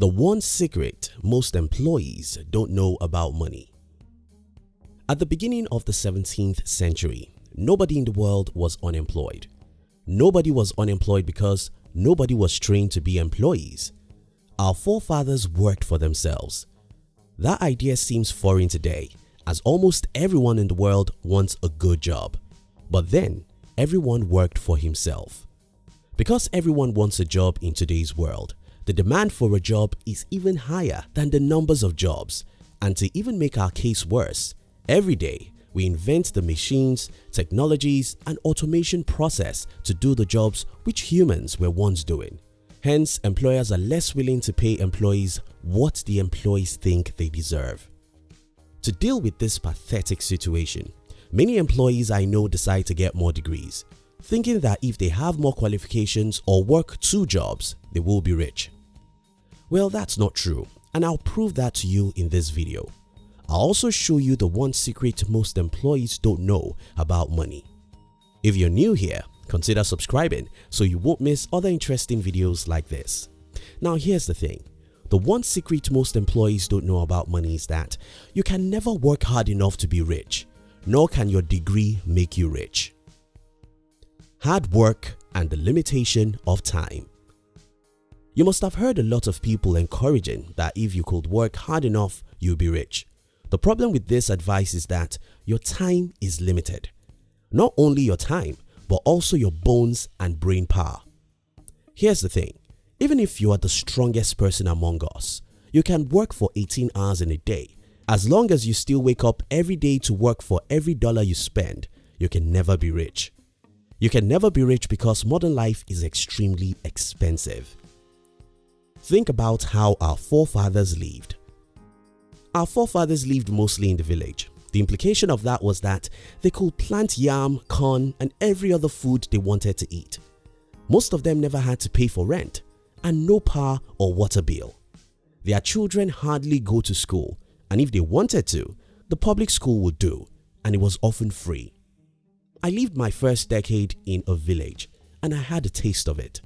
The one secret most employees don't know about money. At the beginning of the 17th century, nobody in the world was unemployed. Nobody was unemployed because nobody was trained to be employees. Our forefathers worked for themselves. That idea seems foreign today as almost everyone in the world wants a good job. But then, everyone worked for himself. Because everyone wants a job in today's world, the demand for a job is even higher than the numbers of jobs and to even make our case worse, every day we invent the machines, technologies and automation process to do the jobs which humans were once doing. Hence, employers are less willing to pay employees what the employees think they deserve. To deal with this pathetic situation, many employees I know decide to get more degrees thinking that if they have more qualifications or work two jobs, they will be rich. Well, that's not true and I'll prove that to you in this video. I'll also show you the one secret most employees don't know about money. If you're new here, consider subscribing so you won't miss other interesting videos like this. Now here's the thing, the one secret most employees don't know about money is that you can never work hard enough to be rich, nor can your degree make you rich hard work and the limitation of time. You must have heard a lot of people encouraging that if you could work hard enough, you'll be rich. The problem with this advice is that your time is limited. Not only your time, but also your bones and brain power. Here's the thing, even if you are the strongest person among us, you can work for 18 hours in a day. As long as you still wake up every day to work for every dollar you spend, you can never be rich. You can never be rich because modern life is extremely expensive. Think about how our forefathers lived. Our forefathers lived mostly in the village. The implication of that was that they could plant yam, corn and every other food they wanted to eat. Most of them never had to pay for rent and no power or water bill. Their children hardly go to school and if they wanted to, the public school would do and it was often free. I lived my first decade in a village and I had a taste of it.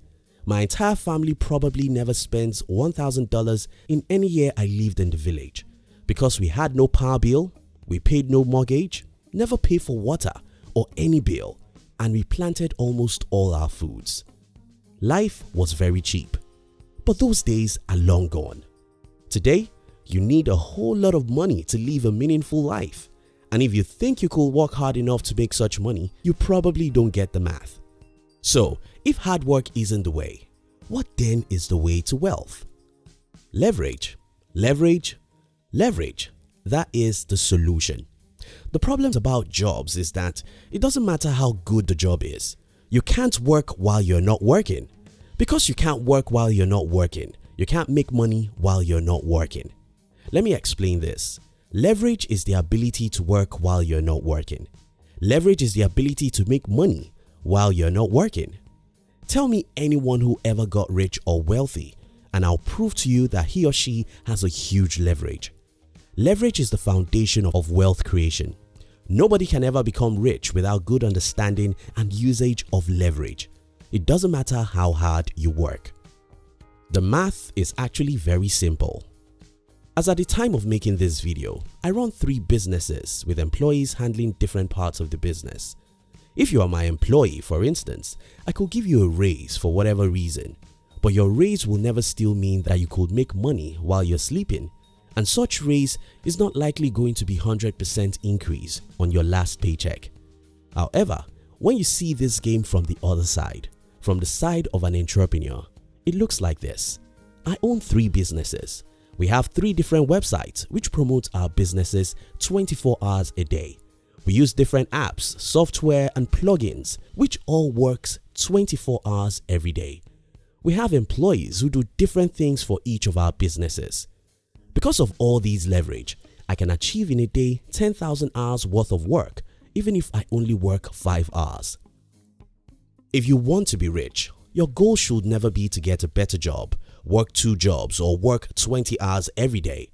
My entire family probably never spends $1,000 in any year I lived in the village because we had no power bill, we paid no mortgage, never paid for water or any bill and we planted almost all our foods. Life was very cheap, but those days are long gone. Today, you need a whole lot of money to live a meaningful life and if you think you could work hard enough to make such money, you probably don't get the math. So if hard work isn't the way, what then is the way to wealth? Leverage, leverage, leverage. That is the solution. The problems about jobs is that it doesn't matter how good the job is. You can't work while you're not working. Because you can't work while you're not working, you can't make money while you're not working. Let me explain this. Leverage is the ability to work while you're not working. Leverage is the ability to make money while you're not working. Tell me anyone who ever got rich or wealthy and I'll prove to you that he or she has a huge leverage. Leverage is the foundation of wealth creation. Nobody can ever become rich without good understanding and usage of leverage. It doesn't matter how hard you work. The math is actually very simple. As at the time of making this video, I run 3 businesses with employees handling different parts of the business. If you are my employee for instance, I could give you a raise for whatever reason, but your raise will never still mean that you could make money while you're sleeping and such raise is not likely going to be 100% increase on your last paycheck. However, when you see this game from the other side, from the side of an entrepreneur, it looks like this. I own 3 businesses we have three different websites which promote our businesses 24 hours a day. We use different apps, software and plugins which all works 24 hours every day. We have employees who do different things for each of our businesses. Because of all these leverage, I can achieve in a day 10,000 hours worth of work even if I only work 5 hours. If you want to be rich, your goal should never be to get a better job work two jobs or work 20 hours every day.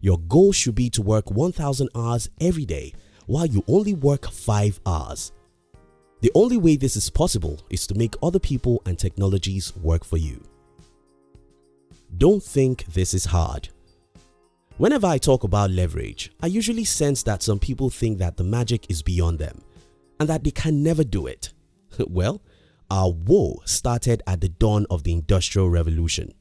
Your goal should be to work 1000 hours every day while you only work 5 hours. The only way this is possible is to make other people and technologies work for you. Don't think this is hard. Whenever I talk about leverage, I usually sense that some people think that the magic is beyond them and that they can never do it. well, our woe started at the dawn of the Industrial Revolution.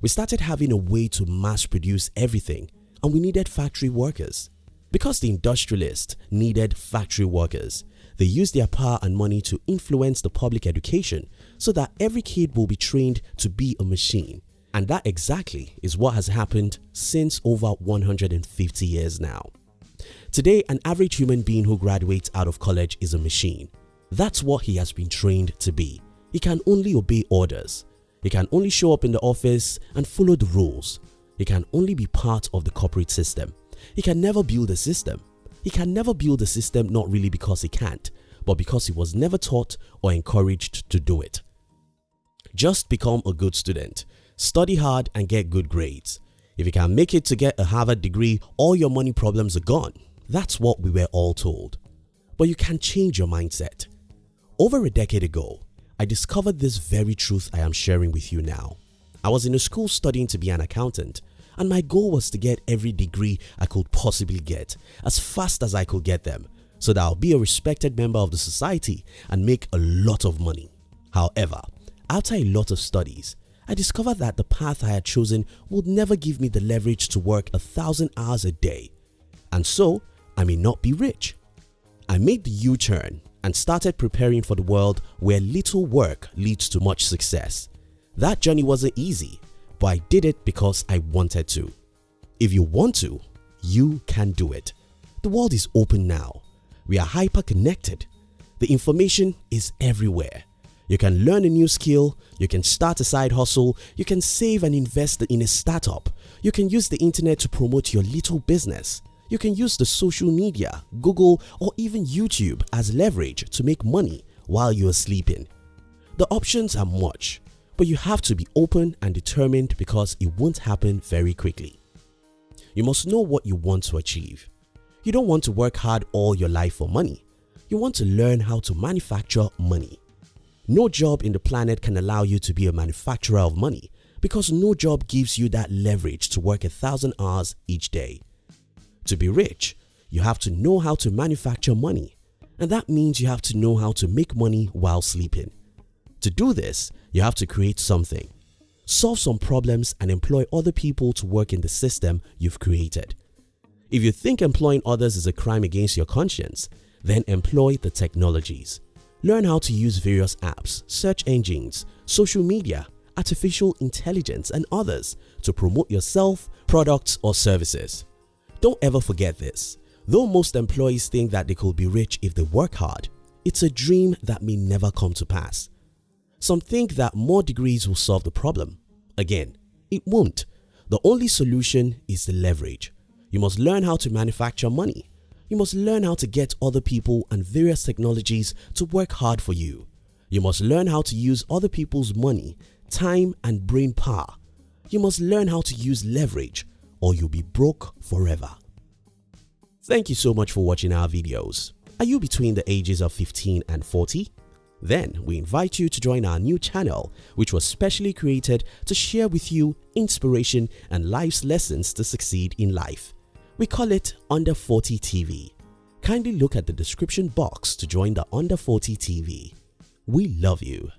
We started having a way to mass produce everything and we needed factory workers. Because the industrialists needed factory workers, they used their power and money to influence the public education so that every kid will be trained to be a machine. And that exactly is what has happened since over 150 years now. Today, an average human being who graduates out of college is a machine. That's what he has been trained to be. He can only obey orders. He can only show up in the office and follow the rules. He can only be part of the corporate system. He can never build a system. He can never build a system not really because he can't, but because he was never taught or encouraged to do it. Just become a good student, study hard and get good grades. If you can make it to get a Harvard degree, all your money problems are gone. That's what we were all told. But you can change your mindset. Over a decade ago, I discovered this very truth I am sharing with you now. I was in a school studying to be an accountant and my goal was to get every degree I could possibly get as fast as I could get them so that I'll be a respected member of the society and make a lot of money. However, after a lot of studies, I discovered that the path I had chosen would never give me the leverage to work a thousand hours a day and so I may not be rich. I made the U-turn and started preparing for the world where little work leads to much success. That journey wasn't easy but I did it because I wanted to. If you want to, you can do it. The world is open now. We are hyper connected. The information is everywhere. You can learn a new skill, you can start a side hustle, you can save and invest in a startup, you can use the internet to promote your little business. You can use the social media, Google or even YouTube as leverage to make money while you are sleeping. The options are much but you have to be open and determined because it won't happen very quickly. You must know what you want to achieve. You don't want to work hard all your life for money. You want to learn how to manufacture money. No job in the planet can allow you to be a manufacturer of money because no job gives you that leverage to work a thousand hours each day. To be rich, you have to know how to manufacture money and that means you have to know how to make money while sleeping. To do this, you have to create something. Solve some problems and employ other people to work in the system you've created. If you think employing others is a crime against your conscience, then employ the technologies. Learn how to use various apps, search engines, social media, artificial intelligence and others to promote yourself, products or services. Don't ever forget this. Though most employees think that they could be rich if they work hard, it's a dream that may never come to pass. Some think that more degrees will solve the problem. Again, it won't. The only solution is the leverage. You must learn how to manufacture money. You must learn how to get other people and various technologies to work hard for you. You must learn how to use other people's money, time and brain power. You must learn how to use leverage or you'll be broke forever. Thank you so much for watching our videos. Are you between the ages of 15 and 40? Then we invite you to join our new channel which was specially created to share with you inspiration and life's lessons to succeed in life. We call it Under 40 TV. Kindly look at the description box to join the Under 40 TV. We love you.